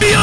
びよ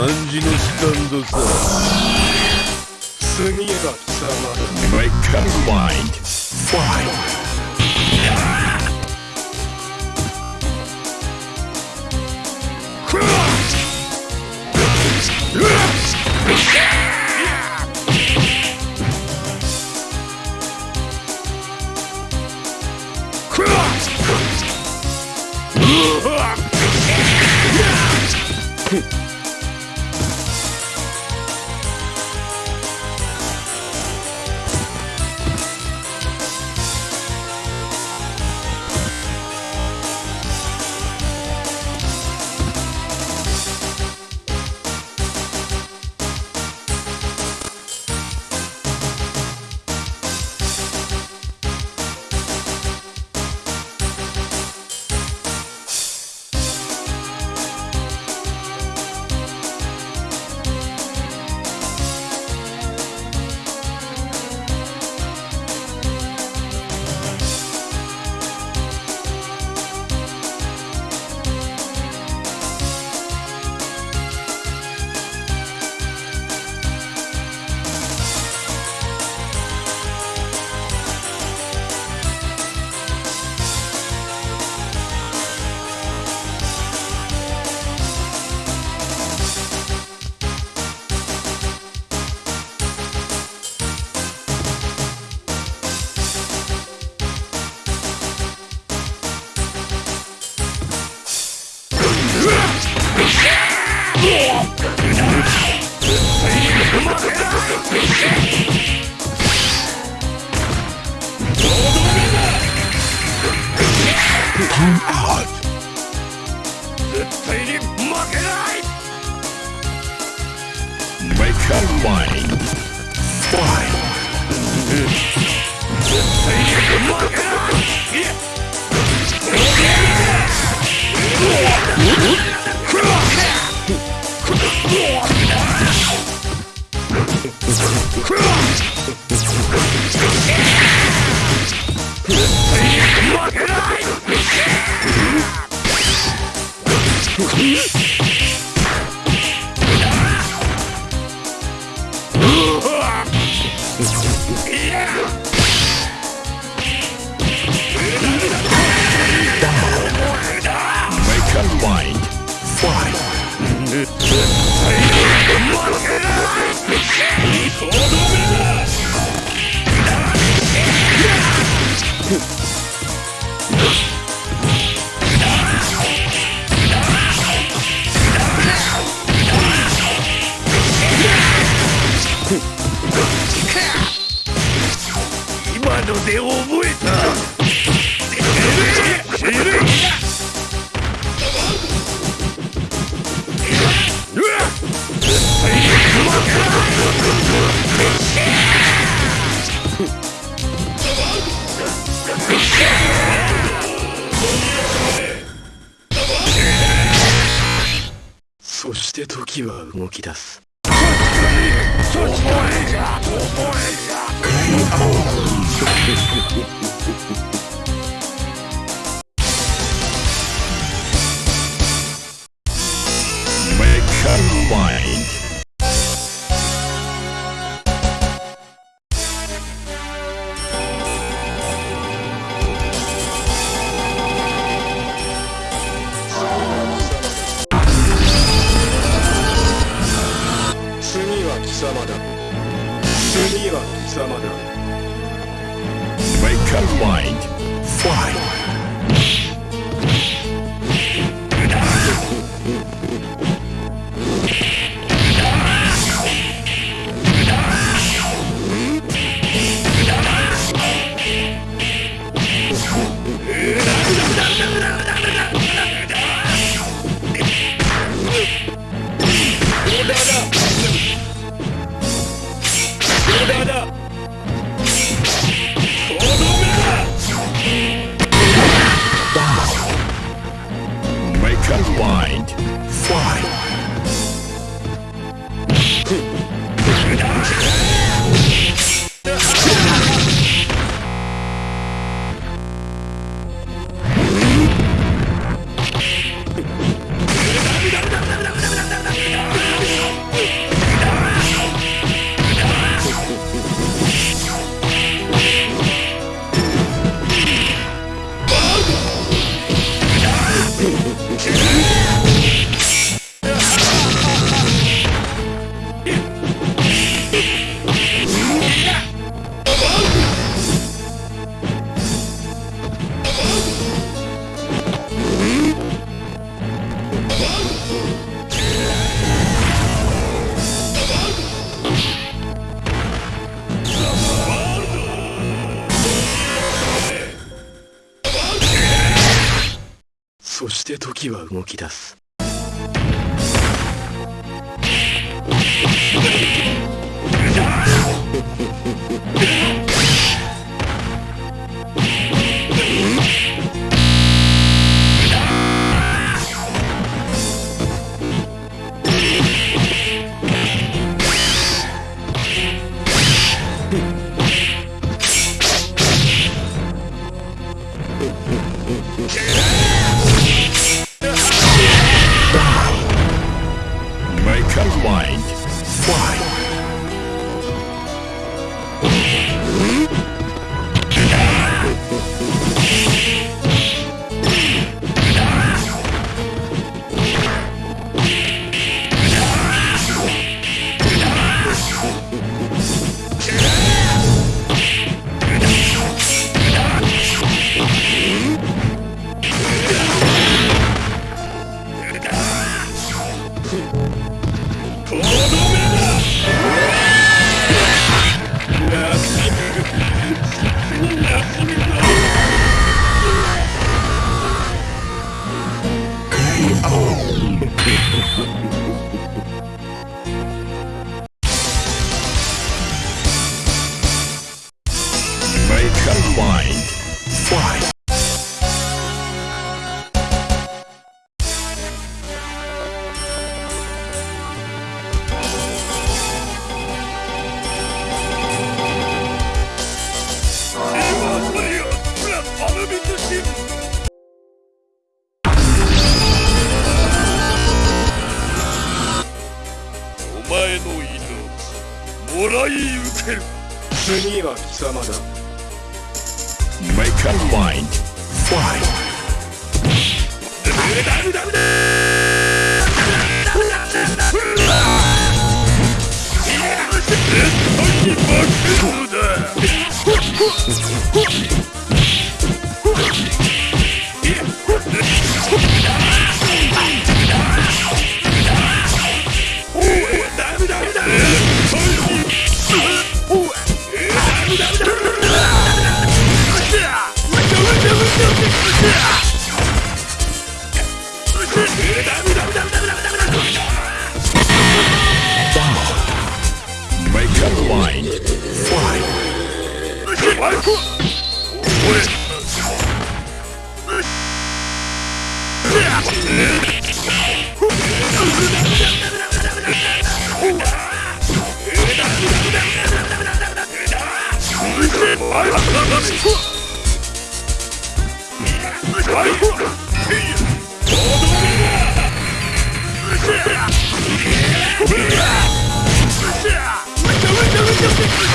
暗示のスタンドさ次が貴様だ Make up mind Fight Oops! Oops! に Make して時は動き出す Make up mind mind 哼。時は動き出す。次は貴様だ Make a mind. Fight. そうだメ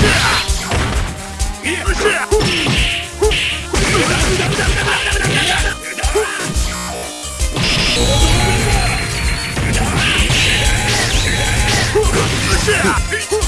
Yeah! Yeah!